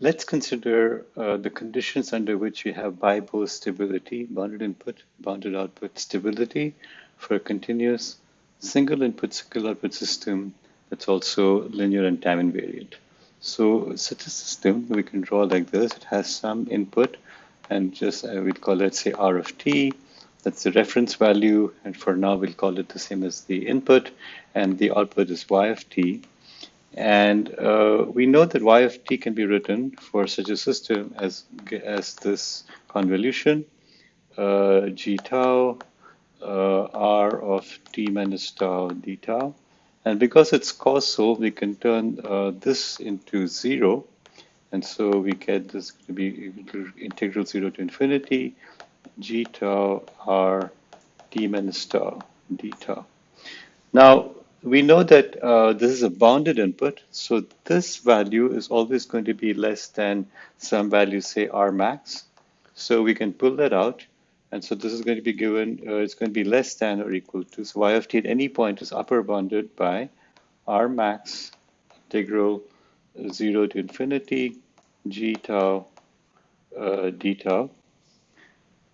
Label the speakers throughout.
Speaker 1: let's consider uh, the conditions under which we have BIBO stability, bounded input, bounded output stability for a continuous single input, single output system that's also linear and time invariant. So such a system we can draw like this. It has some input and just uh, we'd call it say R of t. That's the reference value. And for now, we'll call it the same as the input. And the output is y of t. And uh, we know that y of t can be written for such a system as, as this convolution, uh, g tau, uh, r of t minus tau d tau. And because it's causal, we can turn uh, this into zero. And so we get this to be integral zero to infinity, g tau r t minus tau d tau. Now, we know that uh, this is a bounded input, so this value is always going to be less than some value, say R max. So we can pull that out. And so this is going to be given, uh, it's going to be less than or equal to, so y of t at any point is upper bounded by R max integral 0 to infinity g tau uh, d tau.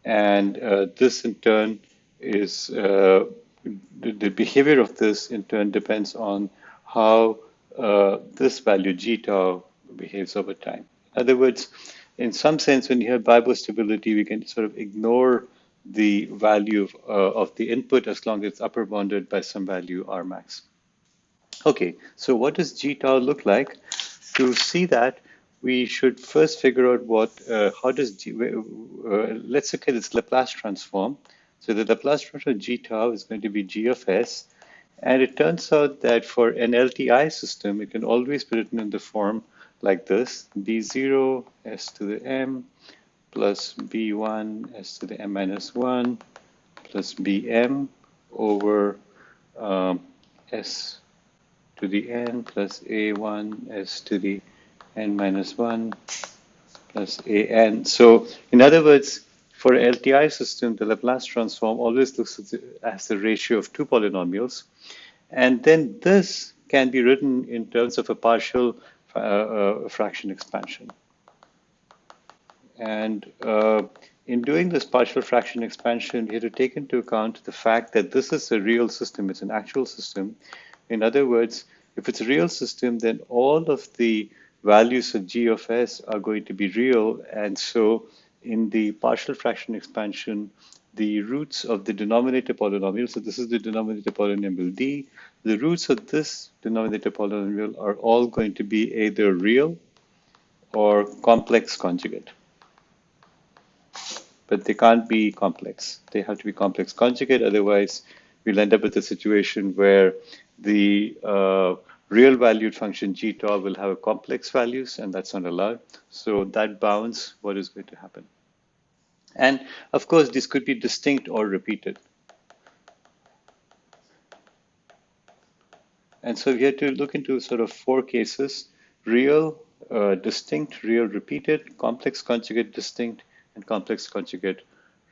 Speaker 1: And uh, this in turn is uh, the, the, behavior of this in turn depends on how uh, this value g tau behaves over time. In other words, in some sense, when you have BIBO stability, we can sort of ignore the value of, uh, of the input as long as it's upper bounded by some value R max. Okay, so what does g tau look like? To see that, we should first figure out what, uh, how does, g, uh, let's look at this Laplace transform. So the Laplace transform of g tau is going to be g of s. And it turns out that for an LTI system, it can always be written in the form like this, b0 s to the m plus b1 s to the m minus 1 plus bm over um, s to the n plus a1 s to the n minus 1 plus an. So in other words, for an LTI system, the Laplace transform always looks as the ratio of two polynomials. And then this can be written in terms of a partial uh, uh, fraction expansion. And uh, in doing this partial fraction expansion, we have to take into account the fact that this is a real system, it's an actual system. In other words, if it's a real system, then all of the values of g of s are going to be real. And so in the partial fraction expansion, the roots of the denominator polynomial, so this is the denominator polynomial d, the roots of this denominator polynomial are all going to be either real or complex conjugate. But they can't be complex. They have to be complex conjugate, otherwise we'll end up with a situation where the uh, real valued function g tau will have a complex values and that's not allowed. So that bounds what is going to happen. And of course, this could be distinct or repeated. And so we had to look into sort of four cases, real, uh, distinct, real, repeated, complex conjugate, distinct, and complex conjugate,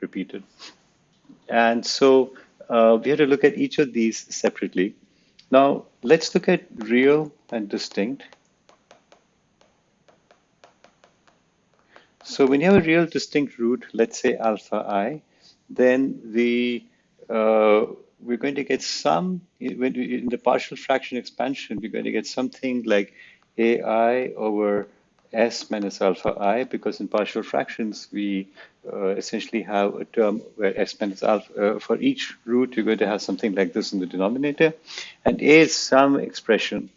Speaker 1: repeated. And so uh, we had to look at each of these separately. Now, let's look at real and distinct. So when you have a real distinct root, let's say alpha i, then the uh, we're going to get some, in the partial fraction expansion, we're going to get something like ai over s minus alpha i, because in partial fractions, we uh, essentially have a term where s minus alpha, uh, for each root, you're going to have something like this in the denominator. And a is some expression.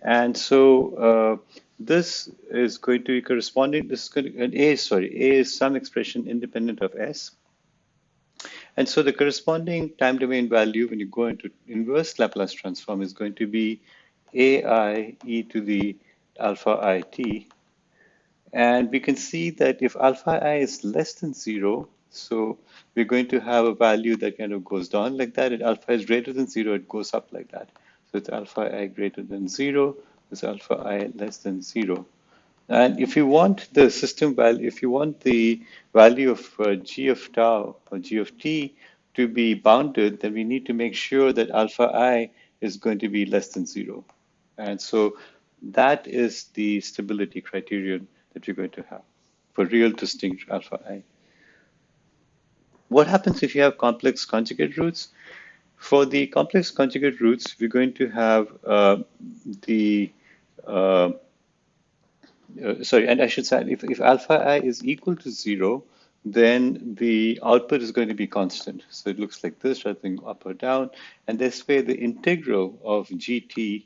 Speaker 1: And so uh, this is going to be corresponding, this is going to, and a, sorry, a is some expression independent of s. And so the corresponding time domain value when you go into inverse Laplace transform is going to be ai e to the alpha i t and we can see that if alpha i is less than zero, so we're going to have a value that kind of goes down like that. And alpha is greater than zero, it goes up like that. So it's alpha i greater than zero, it's alpha i less than zero. And if you want the system value, if you want the value of uh, g of tau or g of t to be bounded, then we need to make sure that alpha i is going to be less than zero. And so that is the stability criterion that you're going to have for real distinct alpha i. What happens if you have complex conjugate roots? For the complex conjugate roots, we're going to have uh, the, uh, uh, sorry, and I should say, if, if alpha i is equal to zero, then the output is going to be constant. So it looks like this than up or down. And this way, the integral of gt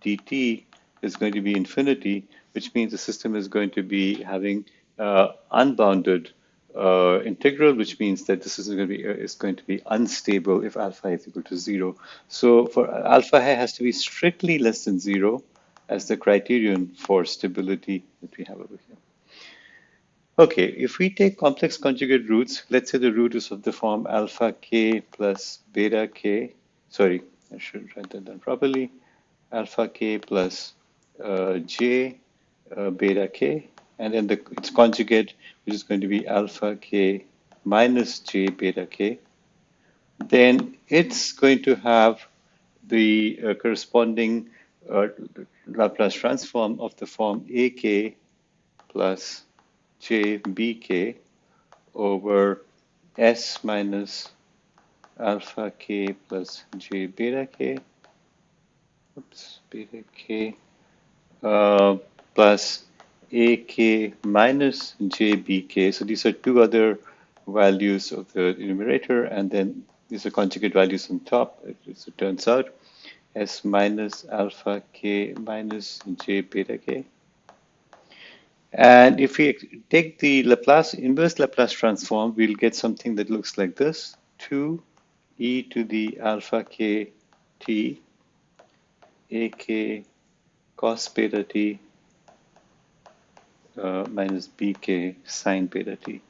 Speaker 1: dt is going to be infinity, which means the system is going to be having uh, unbounded uh, integral, which means that this is going to be uh, is going to be unstable if alpha is equal to zero. So for alpha i has to be strictly less than zero as the criterion for stability that we have over here. Okay, if we take complex conjugate roots, let's say the root is of the form alpha k plus beta k. Sorry, I should write that down properly. Alpha k plus uh, j uh, beta k, and then the, its conjugate, which is going to be alpha k minus j beta k. Then it's going to have the uh, corresponding uh, Laplace transform of the form ak plus jbk over s minus alpha k plus j beta k, oops, beta k, uh, plus ak minus jbk. So these are two other values of the numerator, and then these are conjugate values on top, as it turns out, s minus alpha k minus j beta k. And if we take the Laplace, inverse Laplace transform, we'll get something that looks like this, 2 e to the alpha k t a k cos beta t uh, minus bk sine beta t.